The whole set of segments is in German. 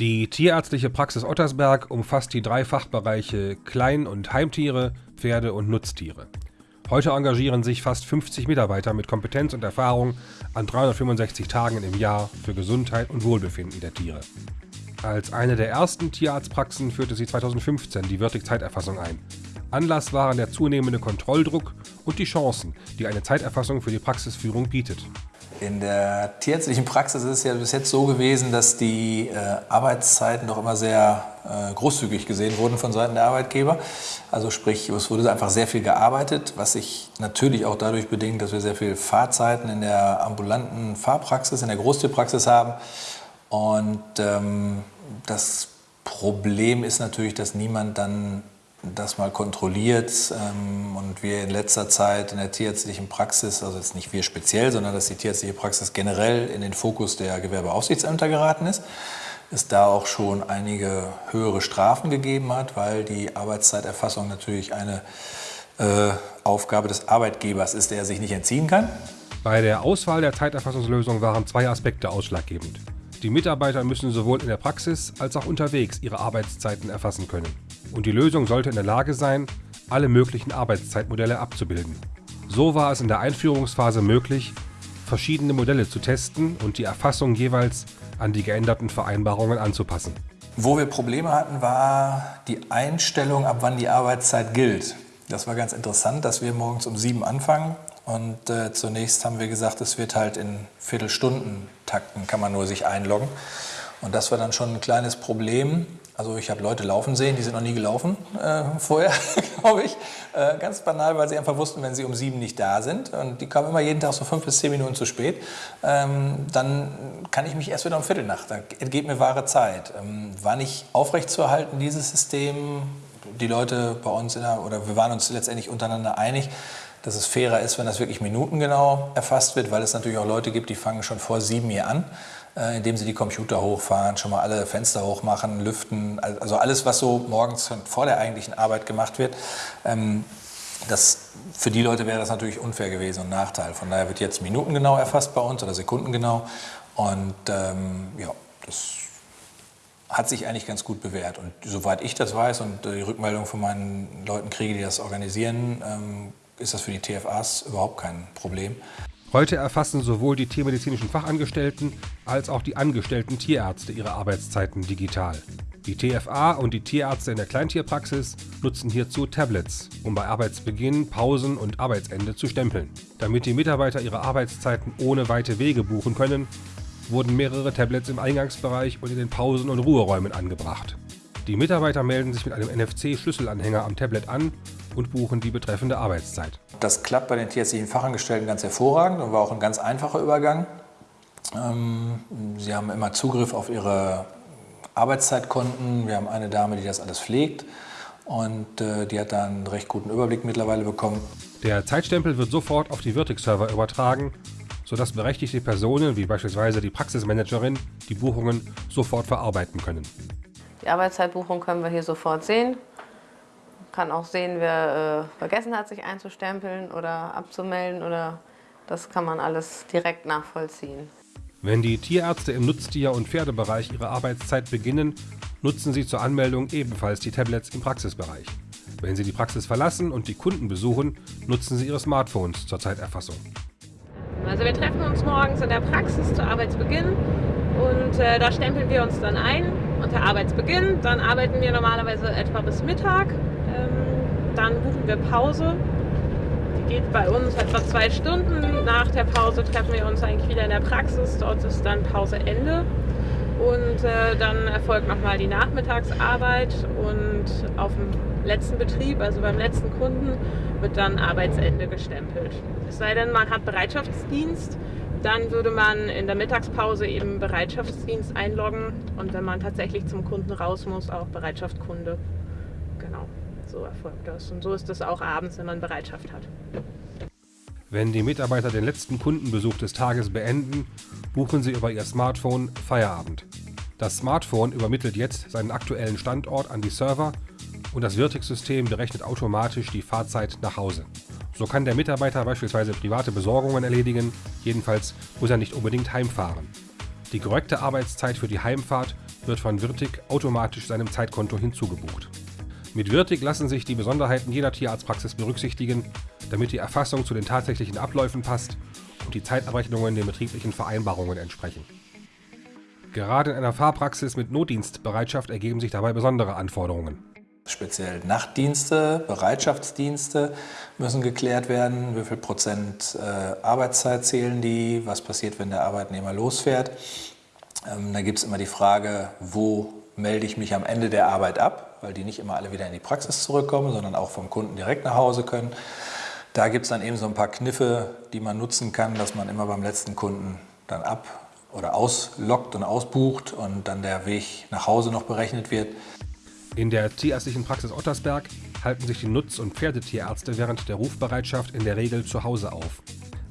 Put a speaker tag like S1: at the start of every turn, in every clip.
S1: Die tierärztliche Praxis Ottersberg umfasst die drei Fachbereiche Klein- und Heimtiere, Pferde und Nutztiere. Heute engagieren sich fast 50 Mitarbeiter mit Kompetenz und Erfahrung an 365 Tagen im Jahr für Gesundheit und Wohlbefinden der Tiere. Als eine der ersten Tierarztpraxen führte sie 2015 die Wirtig-Zeiterfassung ein. Anlass waren der zunehmende Kontrolldruck und die Chancen, die eine Zeiterfassung für die Praxisführung bietet.
S2: In der tierärztlichen Praxis ist es ja bis jetzt so gewesen, dass die äh, Arbeitszeiten doch immer sehr äh, großzügig gesehen wurden von Seiten der Arbeitgeber. Also sprich, es wurde einfach sehr viel gearbeitet, was sich natürlich auch dadurch bedingt, dass wir sehr viel Fahrzeiten in der ambulanten Fahrpraxis, in der Großtierpraxis haben. Und ähm, das Problem ist natürlich, dass niemand dann das mal kontrolliert ähm, und wir in letzter Zeit in der tierärztlichen Praxis, also jetzt nicht wir speziell, sondern dass die tierärztliche Praxis generell in den Fokus der Gewerbeaufsichtsämter geraten ist, es da auch schon einige höhere Strafen gegeben hat, weil die Arbeitszeiterfassung natürlich eine äh, Aufgabe des Arbeitgebers ist, der er sich nicht entziehen kann.
S1: Bei der Auswahl der Zeiterfassungslösung waren zwei Aspekte ausschlaggebend. Die Mitarbeiter müssen sowohl in der Praxis als auch unterwegs ihre Arbeitszeiten erfassen können und die Lösung sollte in der Lage sein, alle möglichen Arbeitszeitmodelle abzubilden. So war es in der Einführungsphase möglich, verschiedene Modelle zu testen und die Erfassung jeweils an die geänderten Vereinbarungen anzupassen.
S2: Wo wir Probleme hatten, war die Einstellung, ab wann die Arbeitszeit gilt. Das war ganz interessant, dass wir morgens um sieben anfangen und äh, zunächst haben wir gesagt, es wird halt in Viertelstunden-Takten, kann man nur sich einloggen. Und das war dann schon ein kleines Problem. Also ich habe Leute laufen sehen, die sind noch nie gelaufen äh, vorher, glaube ich. Äh, ganz banal, weil sie einfach wussten, wenn sie um sieben nicht da sind und die kamen immer jeden Tag so fünf bis zehn Minuten zu spät, ähm, dann kann ich mich erst wieder um Viertel nach. Da entgeht mir wahre Zeit. Ähm, war nicht aufrechtzuerhalten, dieses System. Die Leute bei uns, der, oder wir waren uns letztendlich untereinander einig, dass es fairer ist, wenn das wirklich minutengenau erfasst wird, weil es natürlich auch Leute gibt, die fangen schon vor sieben hier an indem sie die Computer hochfahren, schon mal alle Fenster hochmachen, lüften, also alles, was so morgens vor der eigentlichen Arbeit gemacht wird. Ähm, das, für die Leute wäre das natürlich unfair gewesen und Nachteil. Von daher wird jetzt minutengenau erfasst bei uns oder sekundengenau. Und ähm, ja, das hat sich eigentlich ganz gut bewährt. Und soweit ich das weiß und die Rückmeldung von meinen Leuten kriege, die das organisieren, ähm, ist das für die TFAs überhaupt kein Problem.
S1: Heute erfassen sowohl die tiermedizinischen Fachangestellten als auch die angestellten Tierärzte ihre Arbeitszeiten digital. Die TFA und die Tierärzte in der Kleintierpraxis nutzen hierzu Tablets, um bei Arbeitsbeginn, Pausen und Arbeitsende zu stempeln. Damit die Mitarbeiter ihre Arbeitszeiten ohne weite Wege buchen können, wurden mehrere Tablets im Eingangsbereich und in den Pausen- und Ruheräumen angebracht. Die Mitarbeiter melden sich mit einem NFC-Schlüsselanhänger am Tablet an und buchen die betreffende Arbeitszeit.
S2: Das klappt bei den tierärztlichen Fachangestellten ganz hervorragend und war auch ein ganz einfacher Übergang. Ähm, sie haben immer Zugriff auf ihre Arbeitszeitkonten. Wir haben eine Dame, die das alles pflegt und äh, die hat da einen recht guten Überblick mittlerweile bekommen.
S1: Der Zeitstempel wird sofort auf die Virtix-Server übertragen, sodass berechtigte Personen wie beispielsweise die Praxismanagerin die Buchungen sofort verarbeiten können.
S3: Die Arbeitszeitbuchung können wir hier sofort sehen kann auch sehen, wer äh, vergessen hat, sich einzustempeln oder abzumelden oder das kann man alles direkt nachvollziehen.
S1: Wenn die Tierärzte im Nutztier- und Pferdebereich ihre Arbeitszeit beginnen, nutzen sie zur Anmeldung ebenfalls die Tablets im Praxisbereich. Wenn sie die Praxis verlassen und die Kunden besuchen, nutzen sie ihre Smartphones zur Zeiterfassung.
S4: Also wir treffen uns morgens in der Praxis zu Arbeitsbeginn und äh, da stempeln wir uns dann ein unter Arbeitsbeginn. Dann arbeiten wir normalerweise etwa bis Mittag dann buchen wir Pause. Die geht bei uns etwa zwei Stunden. Nach der Pause treffen wir uns eigentlich wieder in der Praxis. Dort ist dann Pauseende. Und äh, dann erfolgt nochmal die Nachmittagsarbeit und auf dem letzten Betrieb, also beim letzten Kunden, wird dann Arbeitsende gestempelt. Es sei denn, man hat Bereitschaftsdienst, dann würde man in der Mittagspause eben Bereitschaftsdienst einloggen und wenn man tatsächlich zum Kunden raus muss, auch Bereitschaftskunde. Genau so erfolgt das. Und so ist es auch abends, wenn man Bereitschaft hat.
S1: Wenn die Mitarbeiter den letzten Kundenbesuch des Tages beenden, buchen sie über ihr Smartphone Feierabend. Das Smartphone übermittelt jetzt seinen aktuellen Standort an die Server und das Virtix-System berechnet automatisch die Fahrzeit nach Hause. So kann der Mitarbeiter beispielsweise private Besorgungen erledigen, jedenfalls muss er nicht unbedingt heimfahren. Die korrekte Arbeitszeit für die Heimfahrt wird von Wirtig automatisch seinem Zeitkonto hinzugebucht. Mit Wirtig lassen sich die Besonderheiten jeder Tierarztpraxis berücksichtigen, damit die Erfassung zu den tatsächlichen Abläufen passt und die Zeitabrechnungen den betrieblichen Vereinbarungen entsprechen. Gerade in einer Fahrpraxis mit Notdienstbereitschaft ergeben sich dabei besondere Anforderungen.
S2: Speziell Nachtdienste, Bereitschaftsdienste müssen geklärt werden. Wie viel Prozent äh, Arbeitszeit zählen die? Was passiert, wenn der Arbeitnehmer losfährt? Ähm, da gibt es immer die Frage, wo melde ich mich am Ende der Arbeit ab, weil die nicht immer alle wieder in die Praxis zurückkommen, sondern auch vom Kunden direkt nach Hause können. Da gibt es dann eben so ein paar Kniffe, die man nutzen kann, dass man immer beim letzten Kunden dann ab oder auslockt und ausbucht und dann der Weg nach Hause noch berechnet wird.
S1: In der tierärztlichen Praxis Ottersberg halten sich die Nutz- und Pferdetierärzte während der Rufbereitschaft in der Regel zu Hause auf.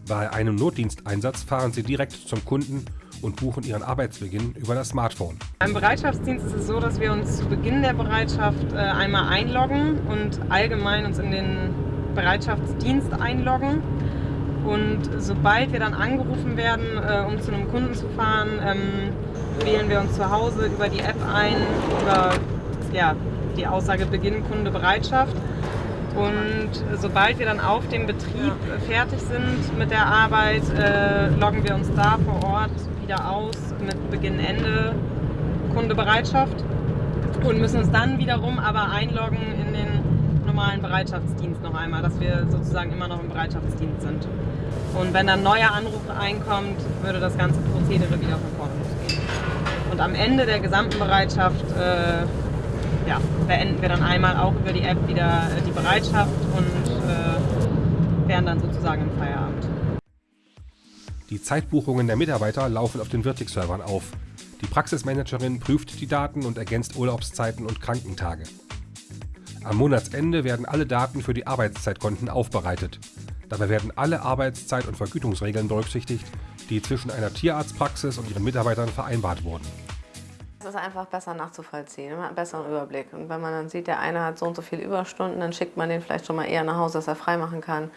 S1: Bei einem Notdiensteinsatz fahren sie direkt zum Kunden und buchen ihren Arbeitsbeginn über das Smartphone.
S4: Beim Bereitschaftsdienst ist es so, dass wir uns zu Beginn der Bereitschaft äh, einmal einloggen und allgemein uns in den Bereitschaftsdienst einloggen. Und sobald wir dann angerufen werden, äh, um zu einem Kunden zu fahren, ähm, wählen wir uns zu Hause über die App ein, über ja, die Aussage Beginn Kunde Bereitschaft. Und sobald wir dann auf dem Betrieb fertig sind mit der Arbeit, äh, loggen wir uns da vor Ort wieder aus mit Beginn Ende Kundebereitschaft und müssen uns dann wiederum aber einloggen in den normalen Bereitschaftsdienst noch einmal, dass wir sozusagen immer noch im Bereitschaftsdienst sind. Und wenn dann neuer Anruf einkommt, würde das ganze Prozedere wieder von vorne losgehen. Und am Ende der gesamten Bereitschaft äh, ja, beenden wir dann einmal auch über die App wieder äh, die Bereitschaft und äh, wären dann sozusagen im Feierabend.
S1: Die Zeitbuchungen der Mitarbeiter laufen auf den Virtig-Servern auf. Die Praxismanagerin prüft die Daten und ergänzt Urlaubszeiten und Krankentage. Am Monatsende werden alle Daten für die Arbeitszeitkonten aufbereitet. Dabei werden alle Arbeitszeit- und Vergütungsregeln berücksichtigt, die zwischen einer Tierarztpraxis und ihren Mitarbeitern vereinbart wurden.
S3: Es ist einfach besser nachzuvollziehen, hat einen besseren Überblick. Und wenn man dann sieht, der eine hat so und so viele Überstunden, dann schickt man den vielleicht schon mal eher nach Hause, dass er freimachen kann.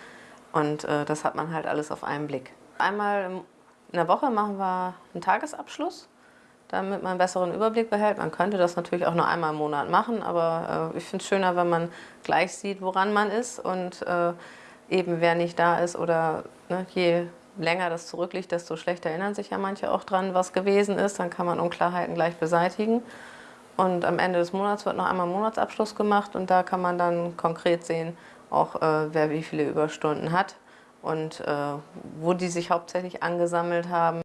S3: Und äh, das hat man halt alles auf einen Blick. Einmal in der Woche machen wir einen Tagesabschluss, damit man einen besseren Überblick behält. Man könnte das natürlich auch nur einmal im Monat machen, aber äh, ich finde es schöner, wenn man gleich sieht, woran man ist und äh, eben wer nicht da ist oder ne, je länger das zurückliegt, desto schlechter erinnern sich ja manche auch dran, was gewesen ist. Dann kann man Unklarheiten gleich beseitigen. Und am Ende des Monats wird noch einmal Monatsabschluss gemacht und da kann man dann konkret sehen, auch äh, wer wie viele Überstunden hat und äh, wo die sich hauptsächlich angesammelt haben.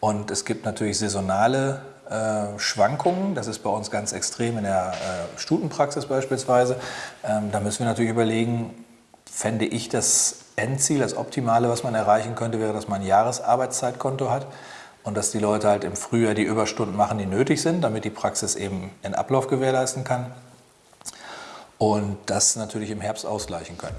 S2: Und es gibt natürlich saisonale äh, Schwankungen. Das ist bei uns ganz extrem in der äh, Stutenpraxis beispielsweise. Ähm, da müssen wir natürlich überlegen, fände ich das Endziel, das Optimale, was man erreichen könnte, wäre, dass man ein Jahresarbeitszeitkonto hat und dass die Leute halt im Frühjahr die Überstunden machen, die nötig sind, damit die Praxis eben den Ablauf gewährleisten kann und das natürlich im Herbst ausgleichen können.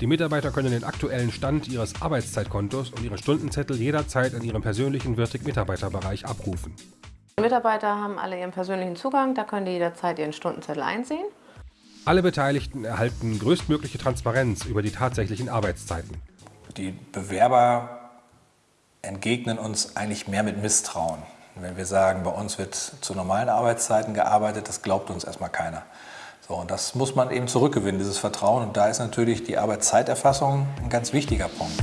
S1: Die Mitarbeiter können den aktuellen Stand ihres Arbeitszeitkontos und ihren Stundenzettel jederzeit in ihrem persönlichen Wirtig-Mitarbeiterbereich abrufen.
S3: Die Mitarbeiter haben alle ihren persönlichen Zugang, da können die jederzeit ihren Stundenzettel einsehen.
S1: Alle Beteiligten erhalten größtmögliche Transparenz über die tatsächlichen Arbeitszeiten.
S2: Die Bewerber entgegnen uns eigentlich mehr mit Misstrauen. Wenn wir sagen, bei uns wird zu normalen Arbeitszeiten gearbeitet, das glaubt uns erstmal keiner. So, und das muss man eben zurückgewinnen, dieses Vertrauen. Und da ist natürlich die Arbeitszeiterfassung ein ganz wichtiger Punkt.